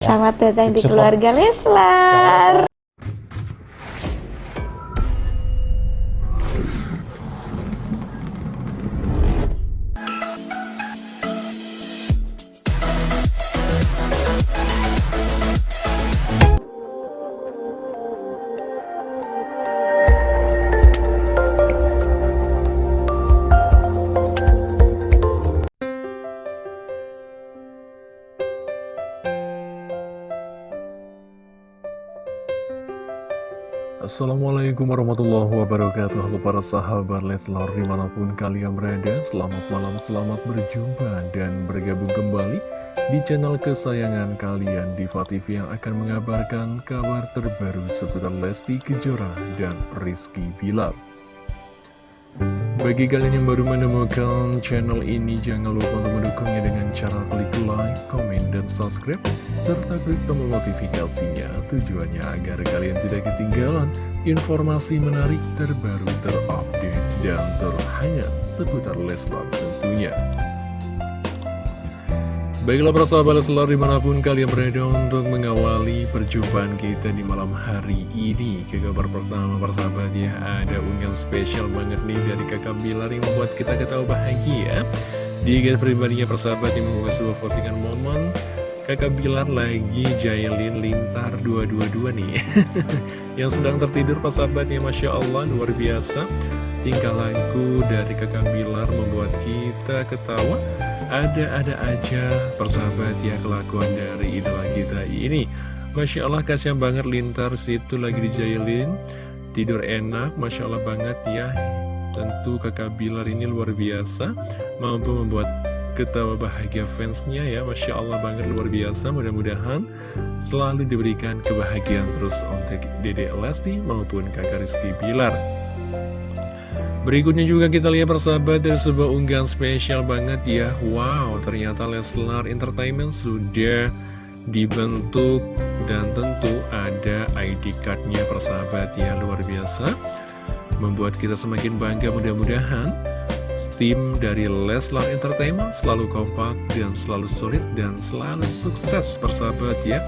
Selamat datang di keluarga Leslar. Assalamualaikum warahmatullahi wabarakatuh. Halo para sahabat Leslar di mana pun kalian berada Selamat malam, selamat berjumpa dan bergabung kembali Di channel kesayangan kalian Diva TV yang akan mengabarkan kabar terbaru seputar Lesti Kejora dan Rizky Bilar. Bagi kalian yang baru menemukan channel ini, jangan lupa untuk mendukungnya dengan cara klik like, komen, dan subscribe, serta klik tombol notifikasinya. Tujuannya agar kalian tidak ketinggalan informasi menarik terbaru, terupdate, dan terhangat seputar Leslar tentunya. Baiklah para sahabat Leslar di mana pun kalian berada untuk mengawali perjumpaan kita di malam hari ini Ke kabar pertama para sahabat ya ada unggahan spesial banget nih dari kakak Bilar yang membuat kita ketawa bahagia Di guys pribadinya persahabat yang membuat sebuah postingan momen Kakak Bilar lagi jailin lintar 222 nih. Yang sedang tertidur persahabat ya Masya Allah luar biasa. Tingkah laku dari kakak Bilar membuat kita ketawa. Ada-ada aja persahabat ya kelakuan dari idola kita ini. Masya Allah kasihan banget lintar situ lagi dijailin Tidur enak Masya Allah banget ya Tentu kakak Bilar ini luar biasa Mampu membuat ketawa bahagia fansnya ya. Masya Allah banget luar biasa. Mudah-mudahan selalu diberikan kebahagiaan terus untuk Dede Lesti maupun kakak Rizky Bilar. Berikutnya juga kita lihat persahabat dari sebuah unggahan spesial banget ya. Wow ternyata Leslar Entertainment sudah dibentuk dan tentu ada ID cardnya persahabat ya. Luar biasa Membuat kita semakin bangga. Mudah-mudahan Tim dari Leslar Entertainment selalu kompak dan selalu solid dan selalu sukses persahabat ya.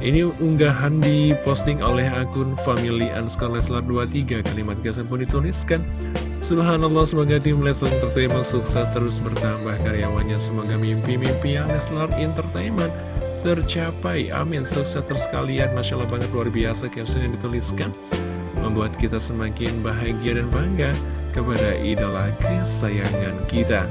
Ini unggahan diposting oleh akun Family Anskar Leslar 23 Kalimat kesan pun dituliskan. Subhanallah semoga tim Leslar Entertainment sukses terus bertambah karyawannya. Semoga mimpi-mimpi yang Leslar Entertainment tercapai. Amin. Sukses terus kalian. Masya Allah banget luar biasa caption yang dituliskan Membuat kita semakin bahagia dan bangga kepada idola kesayangan kita.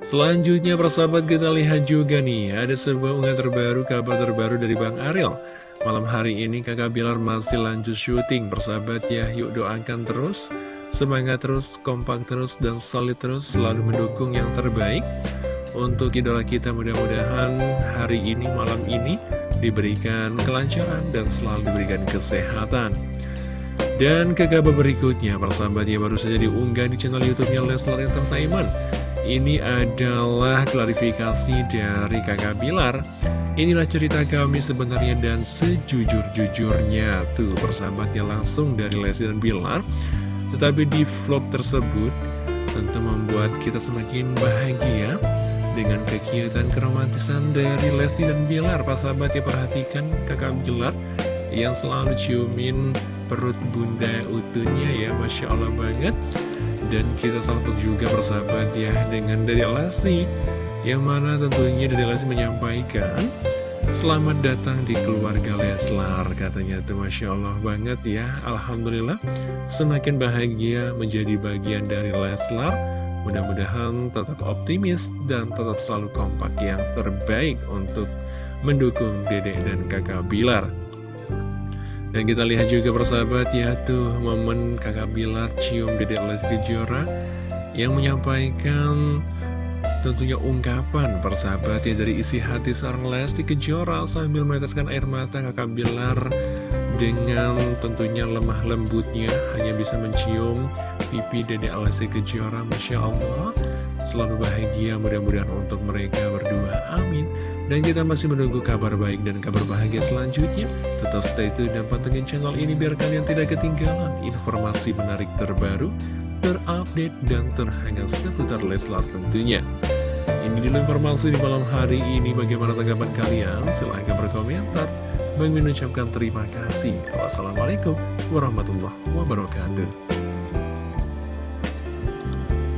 Selanjutnya persahabat kita lihat juga nih Ada sebuah unggahan terbaru, kabar terbaru dari Bang Ariel. Malam hari ini kakak Bilar masih lanjut syuting. Persahabat ya, yuk doakan terus Semangat terus, kompak terus, dan solid terus Selalu mendukung yang terbaik. Untuk idola kita mudah-mudahan hari ini, malam ini Diberikan kelancaran dan selalu diberikan kesehatan dan ke kabar berikutnya, persahabat ya baru saja diunggah di channel YouTube-nya Leslar Entertainment. Ini adalah klarifikasi dari kakak Bilar. Inilah cerita kami sebenarnya dan sejujur-jujurnya. Tuh persahabatnya langsung dari Lesti dan Bilar. Tetapi di vlog tersebut tentu membuat kita semakin bahagia Dengan kegiatan keromantisan dari Lesti dan Bilar. Persahabat ya perhatikan kakak Bilar Yang selalu ciumin perut bunda utuhnya ya Masya Allah banget. Dan kita salpok juga persahabat ya dengan dari Lesti Yang mana tentunya dari Lesti menyampaikan Selamat datang di keluarga Leslar Katanya tuh Masya Allah banget ya. Alhamdulillah Semakin bahagia menjadi bagian dari Leslar. Mudah-mudahan tetap optimis dan tetap selalu kompak yang terbaik untuk mendukung dedek dan kakak Bilar dan kita lihat juga persahabat ya tuh momen kakak Bilar cium Dedek Lesti Kejora yang menyampaikan tentunya ungkapan persahabat ya dari isi hati seorang Lesti Kejora sambil meneteskan air mata kakak Bilar dengan tentunya lemah lembutnya hanya bisa mencium pipi Dedek Lesti Kejora. Masya Allah selalu bahagia mudah-mudahan untuk mereka berdua amin dan kita masih menunggu kabar baik dan kabar bahagia selanjutnya. Tetap stay tune dan pantengin channel ini biar kalian tidak ketinggalan informasi menarik terbaru, terupdate, dan terhangat seputar Leslar tentunya. Ini dulu informasi di malam hari ini. Bagaimana tanggapan kalian? Silahkan berkomentar. Bang Min ucapkan terima kasih. Wassalamualaikum warahmatullahi wabarakatuh.